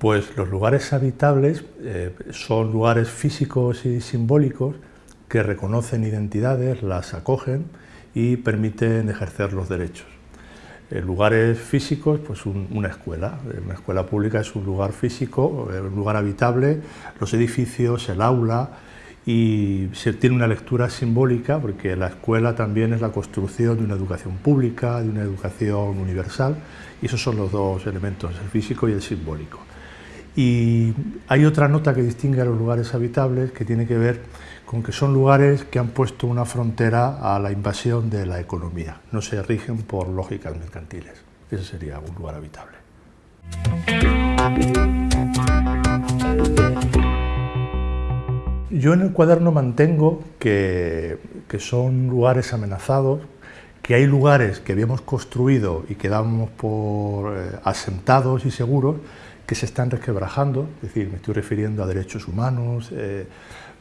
Pues los lugares habitables eh, son lugares físicos y simbólicos que reconocen identidades, las acogen y permiten ejercer los derechos. En lugares físicos, pues una escuela. Una escuela pública es un lugar físico, eh, un lugar habitable, los edificios, el aula, y se tiene una lectura simbólica porque la escuela también es la construcción de una educación pública, de una educación universal, y esos son los dos elementos, el físico y el simbólico. Y hay otra nota que distingue a los lugares habitables que tiene que ver con que son lugares que han puesto una frontera a la invasión de la economía, no se rigen por lógicas mercantiles. Ese sería un lugar habitable. Yo en el cuaderno mantengo que, que son lugares amenazados, que hay lugares que habíamos construido y que damos por eh, asentados y seguros que se están resquebrajando, es decir, me estoy refiriendo a derechos humanos, eh,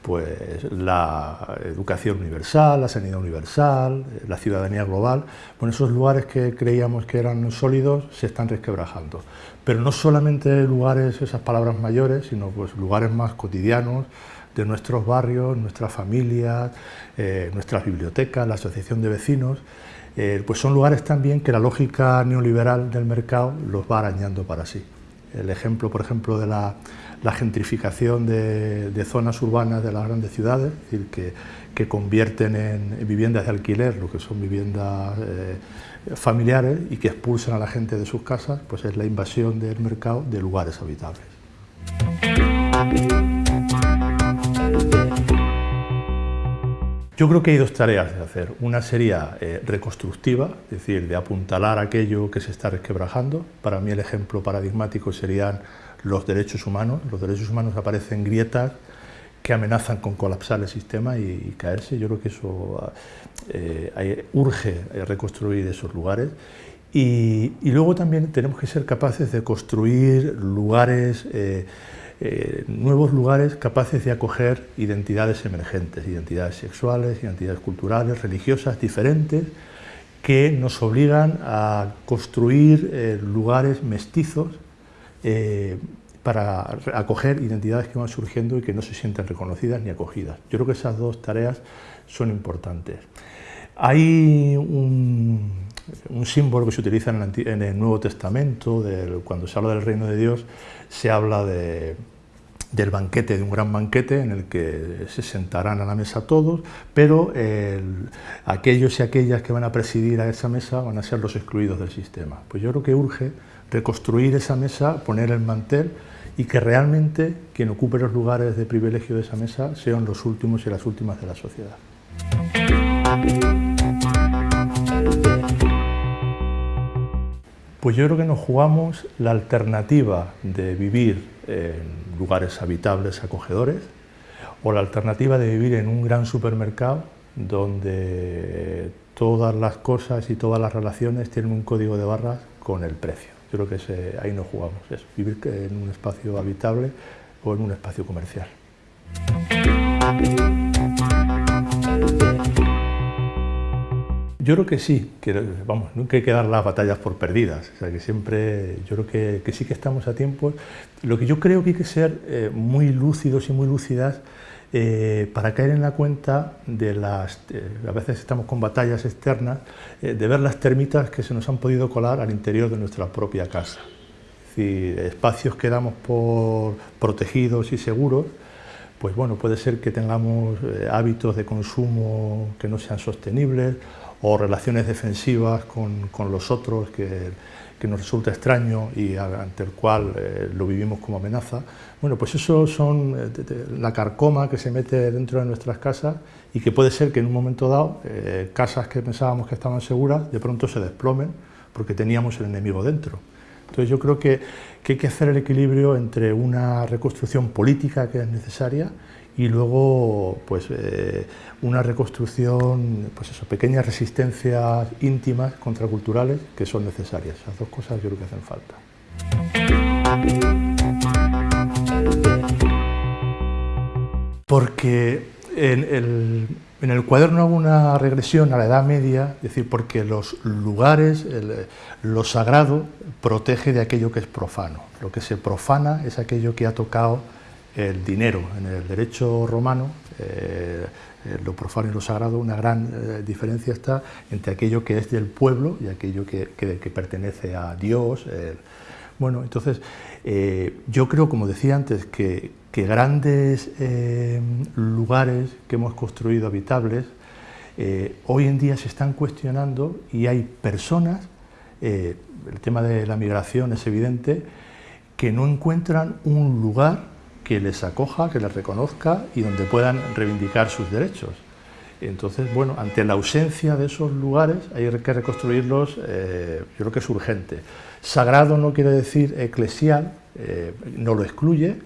pues la educación universal, la sanidad universal, la ciudadanía global, bueno, esos lugares que creíamos que eran sólidos se están resquebrajando. Pero no solamente lugares, esas palabras mayores, sino pues lugares más cotidianos de nuestros barrios, nuestras familias, eh, nuestras bibliotecas, la asociación de vecinos, eh, pues son lugares también que la lógica neoliberal del mercado los va arañando para sí. El ejemplo, por ejemplo, de la gentrificación de, zonas urbanas de las grandes ciudades, es decir, que, que convierten en, viviendas de alquiler lo que son viviendas eh, familiares y que expulsan a la gente de sus casas, pues es la invasión del mercado de lugares habitables. Yo creo que hay dos tareas de hacer. Una sería eh, reconstructiva, es decir, de apuntalar aquello que se está resquebrajando. Para mí el ejemplo paradigmático serían los derechos humanos. Los derechos humanos aparecen grietas que amenazan con colapsar el sistema y, caerse. Yo creo que eso eh, urge reconstruir esos lugares. Y, luego también tenemos que ser capaces de construir lugares, eh, eh, nuevos lugares capaces de acoger identidades emergentes, identidades sexuales, identidades culturales, religiosas, diferentes, que nos obligan a construir lugares mestizos eh, para acoger identidades que van surgiendo y que no se sienten reconocidas ni acogidas. Yo creo que esas dos tareas son importantes. Hay un, símbolo que se utiliza en el, Nuevo Testamento, cuando se habla del reino de Dios, se habla del banquete, de un gran banquete en el que se sentarán a la mesa todos, pero aquellos y aquellas que van a presidir a esa mesa van a ser los excluidos del sistema. Pues yo creo que urge reconstruir esa mesa, poner el mantel y que realmente quien ocupe los lugares de privilegio de esa mesa sean los últimos y las últimas de la sociedad. Pues yo creo que nos jugamos la alternativa de vivir en lugares habitables, acogedores, o la alternativa de vivir en un gran supermercado donde todas las cosas y todas las relaciones tienen un código de barras con el precio. Yo creo que ahí no jugamos, es vivir en un espacio habitable o en un espacio comercial. Yo creo que sí, que, vamos, nunca hay que dar las batallas por perdidas, o sea que siempre, yo creo que, sí que estamos a tiempo. Lo que yo creo que hay que ser eh, muy lúcidos y muy lúcidas eh, para caer en la cuenta de las, eh, a veces estamos con batallas externas, de ver las termitas que se nos han podido colar al interior de nuestra propia casa. Es espacios que damos por protegidos y seguros, pues bueno, puede ser que tengamos hábitos de consumo que no sean sostenibles o relaciones defensivas con, con los otros que que nos resulta extraño y ante el cual eh, lo vivimos como amenaza, bueno, pues eso son eh, la carcoma que se mete dentro de nuestras casas y que puede ser que en un momento dado eh, casas que pensábamos que estaban seguras de pronto se desplomen porque teníamos el enemigo dentro. Entonces yo creo que, que hay que hacer el equilibrio entre una reconstrucción política que es necesaria y luego pues, eh, una reconstrucción, pues eso, pequeñas resistencias íntimas, contraculturales, que son necesarias. Esas dos cosas yo creo que hacen falta. Porque en En el cuaderno hago una regresión a la Edad Media, es decir, porque los lugares, lo sagrado, protege de aquello que es profano. Lo que se profana es aquello que ha tocado el dinero. En el derecho romano, eh, lo profano y lo sagrado, una gran eh, diferencia está entre aquello que es del pueblo y aquello que, pertenece a Dios. bueno, entonces, eh, yo creo, como decía antes, que, grandes eh, lugares que hemos construido habitables eh, hoy en día se están cuestionando y hay personas, eh, el tema de la migración es evidente, que no encuentran un lugar que les acoja, que les reconozca y donde puedan reivindicar sus derechos. Entonces, bueno, ante la ausencia de esos lugares hay que reconstruirlos, yo creo que es urgente. Sagrado no quiere decir eclesial, no lo excluye,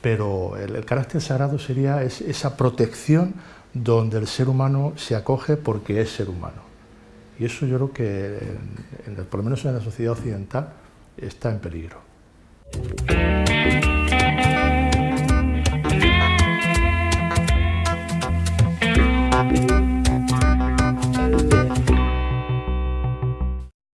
pero el, carácter sagrado sería esa protección donde el ser humano se acoge porque es ser humano. Y eso yo creo que, por lo menos en la sociedad occidental, está en peligro.